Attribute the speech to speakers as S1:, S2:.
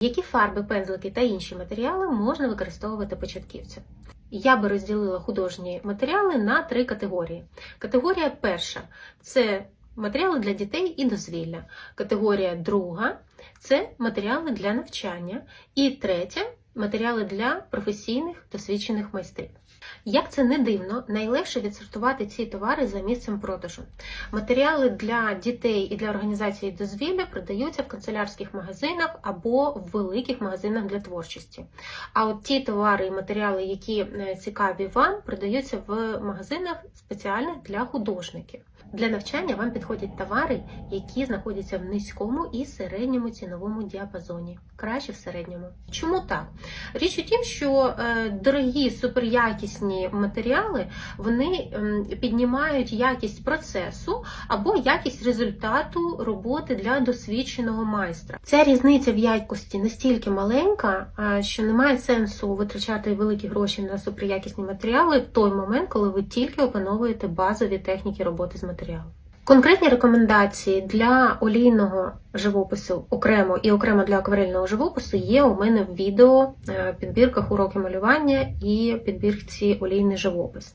S1: Які фарби, пензлики та інші матеріали можна використовувати початківцям? Я би розділила художні матеріали на три категорії. Категорія перша це матеріали для дітей і дозвілля. Категорія друга це матеріали для навчання. І третя матеріали для професійних досвідчених майстрів. Як це не дивно, найлегше відсортувати ці товари за місцем продажу. Матеріали для дітей і для організації дозвілля продаються в канцелярських магазинах або в великих магазинах для творчості. А от ті товари і матеріали, які е, цікаві вам, продаються в магазинах спеціальних для художників. Для навчання вам підходять товари, які знаходяться в низькому і середньому ціновому діапазоні. Краще в середньому. Чому так? Річ у тім, що е, дорогі суперякісні матеріали вони піднімають якість процесу або якість результату роботи для досвідченого майстра. Ця різниця в якості настільки маленька, що немає сенсу витрачати великі гроші на суперякісні матеріали в той момент, коли ви тільки опановуєте базові техніки роботи з матеріалом. Конкретні рекомендації для олійного живопису окремо і окремо для акварельного живопису є у мене в відео е, підбірках уроки малювання і підбірці олійний живопис.